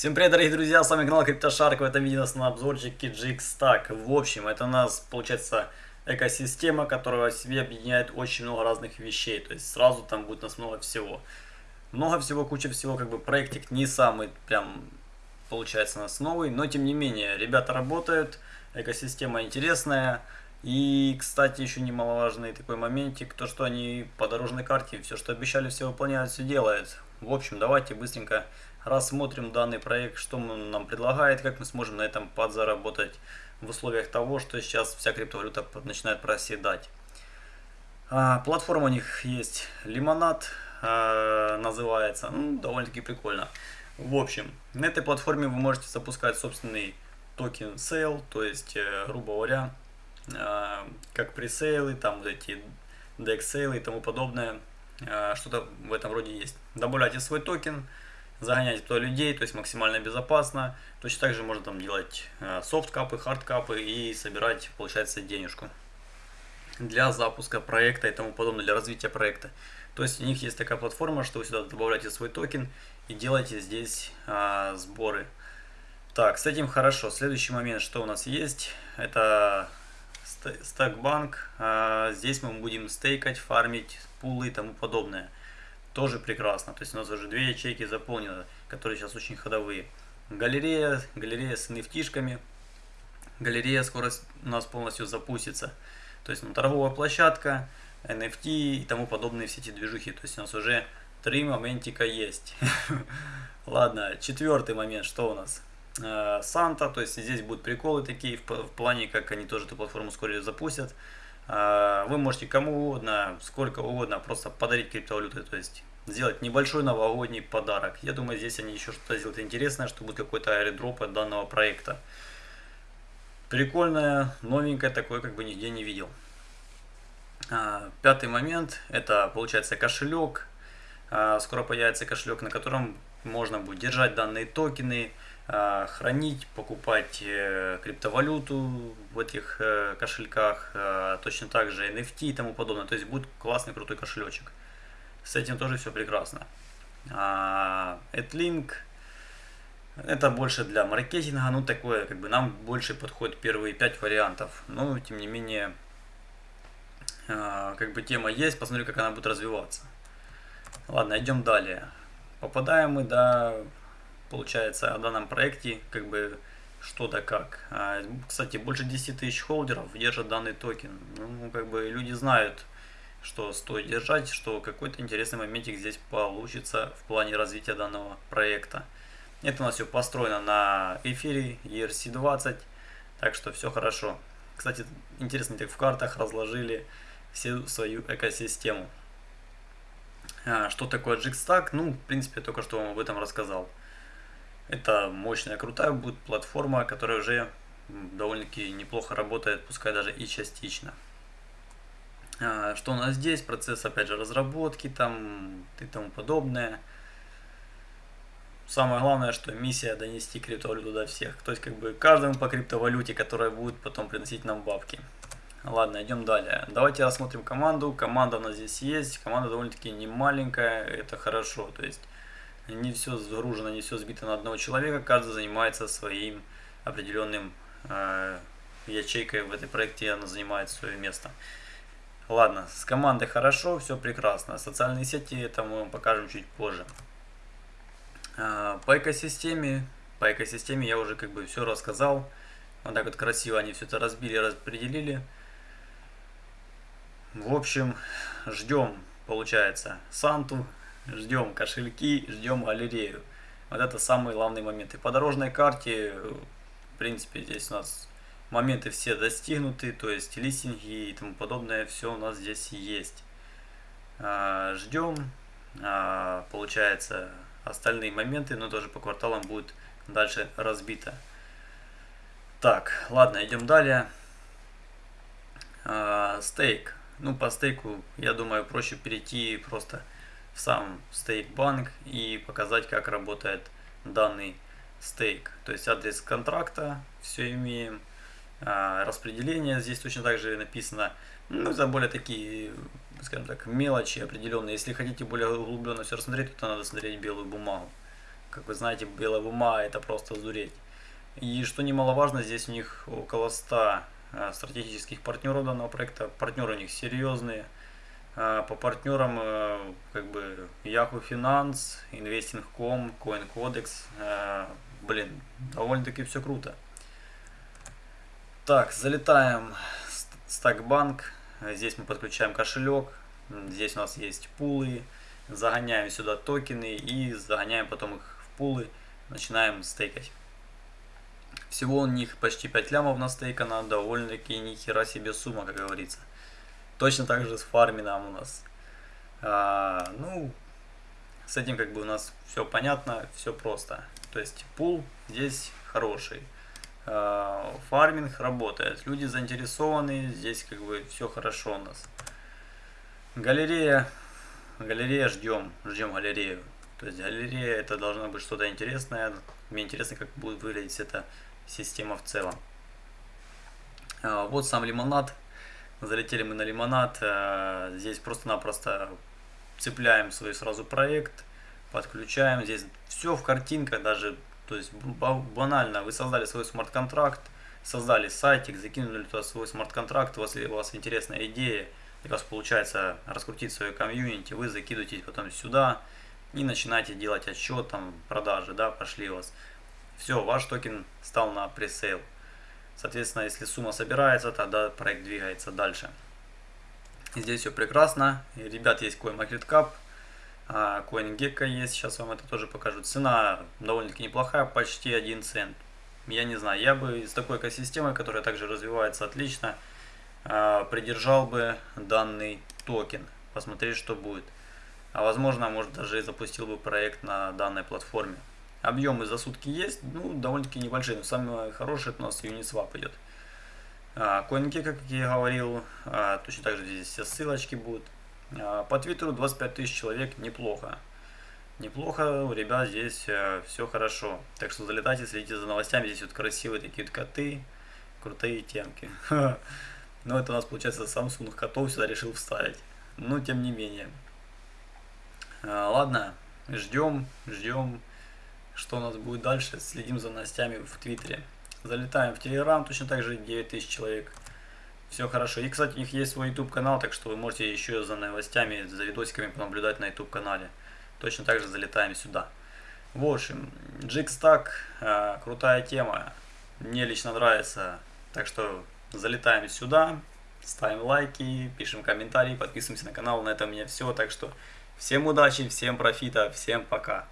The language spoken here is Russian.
Всем привет, дорогие друзья, с вами канал CryptoShark, в этом видео у нас на обзорчике GXStack. В общем, это у нас получается экосистема, которая в себе объединяет очень много разных вещей, то есть сразу там будет у нас много всего. Много всего, куча всего, как бы проектик не самый прям получается у нас новый, но тем не менее, ребята работают, экосистема интересная. И, кстати, еще немаловажный такой моментик, то что они по дорожной карте все, что обещали, все выполняют, все делают. В общем, давайте быстренько рассмотрим данный проект, что он нам предлагает, как мы сможем на этом подзаработать в условиях того, что сейчас вся криптовалюта начинает проседать. А, платформа у них есть Лимонад, а, называется, ну, довольно-таки прикольно. В общем, на этой платформе вы можете запускать собственный токен Sale, то есть, э, грубо говоря, а, как пресейлы, там вот эти DEX сейлы и тому подобное, что-то в этом роде есть. Добавляйте свой токен, загонять туда людей, то есть максимально безопасно. Точно так же можно там делать э, софт-капы, хард-капы и собирать, получается, денежку для запуска проекта и тому подобное, для развития проекта. То есть у них есть такая платформа, что вы сюда добавляете свой токен и делаете здесь а, сборы. Так, с этим хорошо. Следующий момент, что у нас есть, это стакбанк. А, здесь мы будем стейкать, фармить пулы и тому подобное тоже прекрасно. То есть у нас уже две ячейки заполнены, которые сейчас очень ходовые. Галерея, галерея с nft Галерея скоро у нас полностью запустится. То есть ну, торговая площадка, NFT и тому подобные все эти движухи. То есть у нас уже три моментика есть. Ладно, четвертый момент, что у нас? Э, Санта, то есть здесь будут приколы такие в, плане, как они тоже эту платформу скоро запустят. А, вы можете кому угодно, сколько угодно, просто подарить криптовалюты, то есть сделать небольшой новогодний подарок. Я думаю, здесь они еще что-то сделают интересное, что будет какой-то аэродроп от данного проекта. Прикольное, новенькое, такое как бы нигде не видел. А, пятый момент, это получается кошелек. А, скоро появится кошелек, на котором можно будет держать данные токены, а, хранить, покупать э, криптовалюту в этих э, кошельках, а, точно так же NFT и тому подобное. То есть будет классный крутой кошелечек. С этим тоже все прекрасно. AdLink это больше для маркетинга, ну такое, как бы нам больше подходит первые пять вариантов. Но тем не менее, как бы тема есть, посмотрю, как она будет развиваться. Ладно, идем далее. Попадаем мы до получается о данном проекте, как бы что да как. А, кстати, больше 10 тысяч холдеров держат данный токен. Ну, как бы люди знают, что стоит держать, что какой-то интересный моментик здесь получится в плане развития данного проекта. Это у нас все построено на эфире ERC20, так что все хорошо. Кстати, интересно, так в картах разложили всю свою экосистему. А, что такое Jigstack? Ну, в принципе, только что вам об этом рассказал. Это мощная, крутая будет платформа, которая уже довольно-таки неплохо работает, пускай даже и частично. А, что у нас здесь? Процесс, опять же, разработки там и тому подобное. Самое главное, что миссия донести криптовалюту до всех. То есть, как бы, каждому по криптовалюте, которая будет потом приносить нам бабки. Ладно, идем далее. Давайте рассмотрим команду. Команда у нас здесь есть. Команда довольно-таки не маленькая, это хорошо. То есть, не все загружено, не все сбито на одного человека, каждый занимается своим определенным э, ячейкой в этой проекте, она занимает свое место. Ладно, с командой хорошо, все прекрасно. Социальные сети это мы вам покажем чуть позже. Э, по экосистеме, по экосистеме я уже как бы все рассказал. Вот так вот красиво они все это разбили, распределили. В общем, ждем, получается, Санту, ждем кошельки, ждем галерею. Вот это самый главный момент. И по дорожной карте, в принципе, здесь у нас моменты все достигнуты, то есть листинги и тому подобное, все у нас здесь есть. А, ждем, а, получается, остальные моменты, но тоже по кварталам будет дальше разбито. Так, ладно, идем далее. А, стейк. Ну, по стейку, я думаю, проще перейти просто в сам стейк-банк и показать, как работает данный стейк. То есть адрес контракта, все имеем. А, распределение здесь точно так же написано. Ну, за более такие, скажем так, мелочи определенные. Если хотите более углубленно все рассмотреть, то надо смотреть белую бумагу. как вы знаете, белая ума это просто сдуреть. И что немаловажно, здесь у них около 100 э, стратегических партнеров данного проекта. Партнеры у них серьезные. Э, по партнерам э, как бы Yahoo Finance, Investing.com, CoinCodex. Блин, довольно-таки все круто. Так, залетаем в Стакбанк. Здесь мы подключаем кошелек. Здесь у нас есть пулы. Загоняем сюда токены и загоняем потом их в пулы. Начинаем стейкать. Всего у них почти 5 лямов на стейкана, довольно-таки нихера себе сумма, как говорится. Точно так же с фармином у нас. А, ну, с этим как бы у нас все понятно, все просто. То есть пул здесь хороший. А, фарминг работает, люди заинтересованы, здесь как бы все хорошо у нас. Галерея, галерея ждем, ждем галерею. То есть галерея это должно быть что-то интересное. Мне интересно, как будет выглядеть это система в целом. А, вот сам лимонад. Залетели мы на лимонад. А, здесь просто-напросто цепляем свой сразу проект, подключаем. Здесь все в картинках даже, то есть банально. Вы создали свой смарт-контракт, создали сайтик, закинули туда свой смарт-контракт. Если у вас интересная идея, у вас получается раскрутить свою комьюнити, вы закидываете потом сюда и начинаете делать отчет, там, продажи, да, пошли у вас. Все, ваш токен стал на пресейл. Соответственно, если сумма собирается, тогда проект двигается дальше. Здесь все прекрасно. Ребят, есть CoinMarketCap, а, CoinGecko есть. Сейчас вам это тоже покажу. Цена довольно-таки неплохая, почти 1 цент. Я не знаю, я бы с такой экосистемой, которая также развивается отлично, а, придержал бы данный токен. Посмотреть, что будет. А возможно, может даже и запустил бы проект на данной платформе. Объемы за сутки есть, ну, довольно-таки небольшие, но самое хорошее это у нас Uniswap идет. А, CoinKey, как я говорил, а, точно так же здесь все ссылочки будут. А, по Твиттеру 25 тысяч человек, неплохо. Неплохо, у ребят здесь а, все хорошо. Так что залетайте, следите за новостями, здесь вот красивые такие вот коты, крутые темки. Но это у нас получается Samsung котов сюда решил вставить. Но тем не менее. Ладно, ждем, ждем что у нас будет дальше. Следим за новостями в Твиттере. Залетаем в Телеграм, точно так же 9000 человек. Все хорошо. И, кстати, у них есть свой YouTube канал, так что вы можете еще за новостями, за видосиками понаблюдать на YouTube канале. Точно так же залетаем сюда. В общем, Jigstack, э, крутая тема. Мне лично нравится. Так что залетаем сюда, ставим лайки, пишем комментарии, подписываемся на канал. На этом у меня все. Так что всем удачи, всем профита, всем пока.